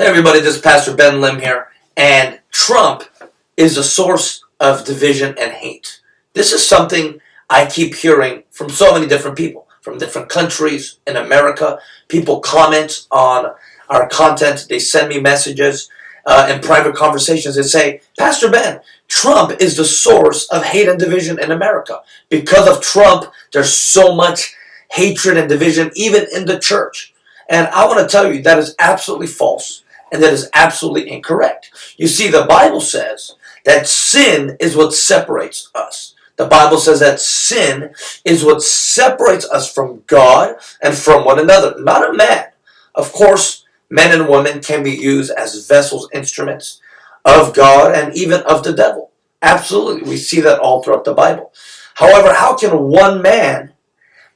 Hey everybody, this is Pastor Ben Lim here, and Trump is a source of division and hate. This is something I keep hearing from so many different people, from different countries in America. People comment on our content, they send me messages uh, in private conversations and say, Pastor Ben, Trump is the source of hate and division in America. Because of Trump, there's so much hatred and division, even in the church. And I want to tell you that is absolutely false and that is absolutely incorrect. You see, the Bible says that sin is what separates us. The Bible says that sin is what separates us from God and from one another, not a man. Of course, men and women can be used as vessels, instruments of God and even of the devil. Absolutely. We see that all throughout the Bible. However, how can one man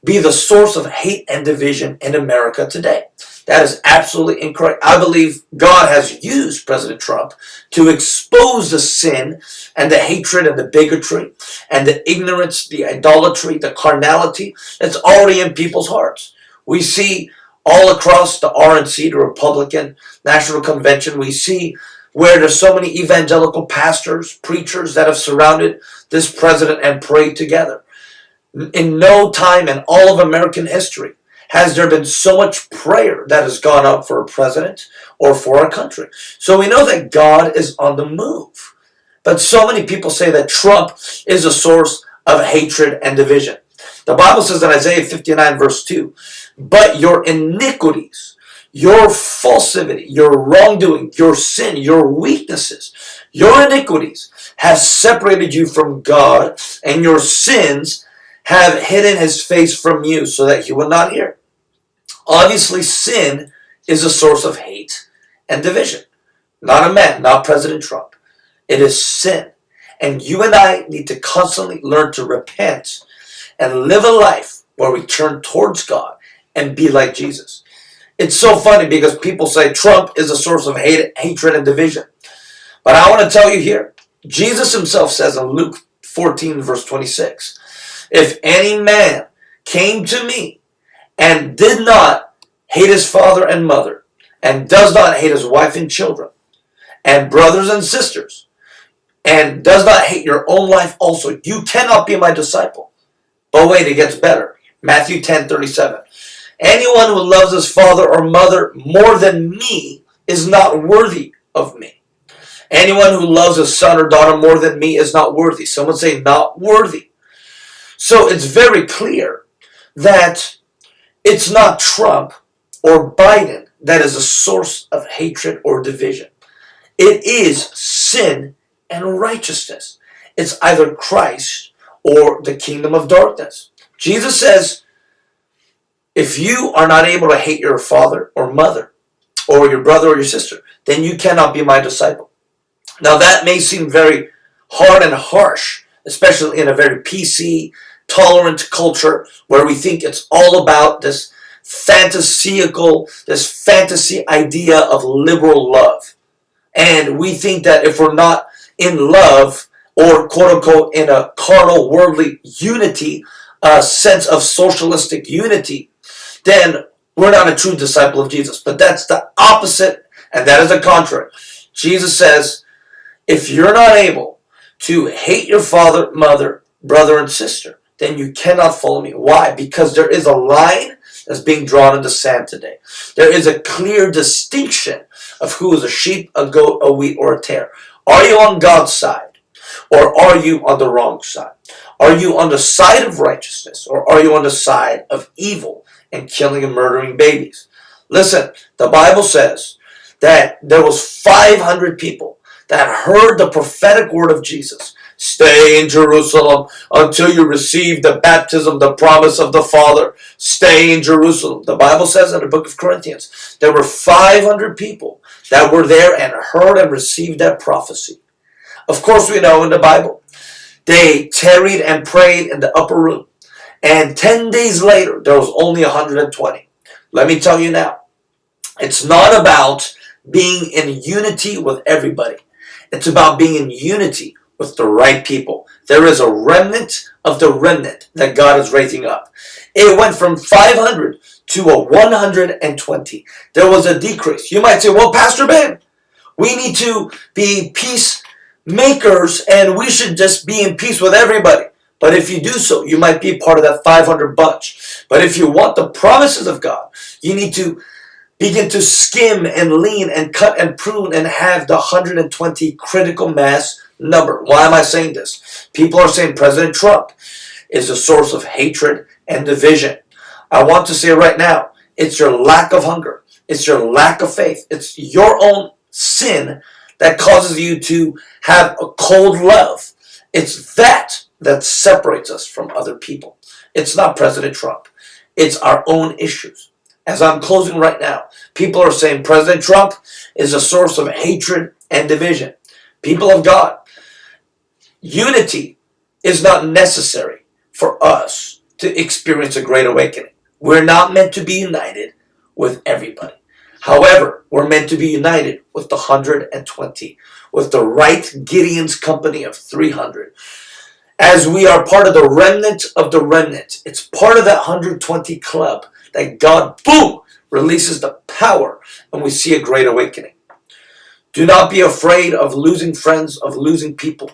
be the source of hate and division in America today? That is absolutely incorrect. I believe God has used President Trump to expose the sin and the hatred and the bigotry and the ignorance, the idolatry, the carnality that's already in people's hearts. We see all across the RNC, the Republican National Convention, we see where there's so many evangelical pastors, preachers that have surrounded this president and prayed together. In no time in all of American history has there been so much prayer that has gone up for a president or for a country. So we know that God is on the move. But so many people say that Trump is a source of hatred and division. The Bible says in Isaiah 59 verse 2, But your iniquities, your falsity, your wrongdoing, your sin, your weaknesses, your iniquities have separated you from God, and your sins have hidden his face from you so that he will not hear. Obviously, sin is a source of hate and division. Not a man, not President Trump. It is sin. And you and I need to constantly learn to repent and live a life where we turn towards God and be like Jesus. It's so funny because people say Trump is a source of hate, hatred and division. But I want to tell you here, Jesus himself says in Luke 14 verse 26, if any man came to me and did not hate his father and mother, and does not hate his wife and children, and brothers and sisters, and does not hate your own life also, you cannot be my disciple. But wait, it gets better. Matthew 10, 37. Anyone who loves his father or mother more than me is not worthy of me. Anyone who loves his son or daughter more than me is not worthy. Someone say not worthy. So it's very clear that it's not Trump or Biden that is a source of hatred or division. It is sin and righteousness. It's either Christ or the kingdom of darkness. Jesus says, if you are not able to hate your father or mother or your brother or your sister, then you cannot be my disciple. Now that may seem very hard and harsh, especially in a very PC, tolerant culture where we think it's all about this fantasical, this fantasy idea of liberal love. And we think that if we're not in love or quote unquote in a carnal worldly unity, a sense of socialistic unity, then we're not a true disciple of Jesus. But that's the opposite and that is the contrary. Jesus says, if you're not able to hate your father, mother, brother, and sister, then you cannot follow me. Why? Because there is a line that's being drawn in the sand today. There is a clear distinction of who is a sheep, a goat, a wheat, or a tare. Are you on God's side? Or are you on the wrong side? Are you on the side of righteousness? Or are you on the side of evil and killing and murdering babies? Listen, the Bible says that there was 500 people that heard the prophetic word of Jesus Stay in Jerusalem until you receive the baptism, the promise of the Father. Stay in Jerusalem. The Bible says in the book of Corinthians, there were 500 people that were there and heard and received that prophecy. Of course, we know in the Bible, they tarried and prayed in the upper room. And 10 days later, there was only 120. Let me tell you now, it's not about being in unity with everybody. It's about being in unity with the right people. There is a remnant of the remnant that God is raising up. It went from 500 to a 120. There was a decrease. You might say, well, Pastor Ben, we need to be peacemakers and we should just be in peace with everybody. But if you do so, you might be part of that 500 bunch. But if you want the promises of God, you need to begin to skim and lean and cut and prune and have the 120 critical mass number. Why am I saying this? People are saying President Trump is a source of hatred and division. I want to say right now, it's your lack of hunger. It's your lack of faith. It's your own sin that causes you to have a cold love. It's that that separates us from other people. It's not President Trump. It's our own issues. As I'm closing right now, people are saying President Trump is a source of hatred and division. People of God, unity is not necessary for us to experience a great awakening. We're not meant to be united with everybody. However, we're meant to be united with the 120, with the right Gideon's company of 300. As we are part of the remnant of the remnant, it's part of that 120 club that God, boom, releases the power and we see a great awakening. Do not be afraid of losing friends, of losing people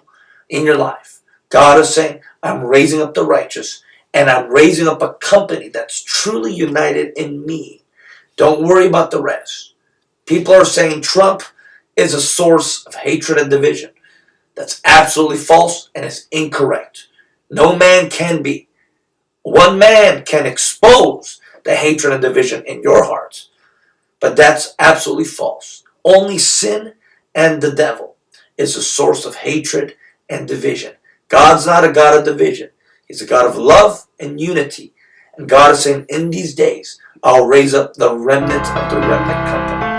in your life. God is saying, I'm raising up the righteous and I'm raising up a company that's truly united in me. Don't worry about the rest. People are saying Trump is a source of hatred and division. That's absolutely false and is incorrect. No man can be. One man can expose the hatred and division in your hearts. But that's absolutely false. Only sin and the devil is a source of hatred and division. God's not a God of division. He's a God of love and unity. And God is saying, in these days, I'll raise up the remnant of the remnant company.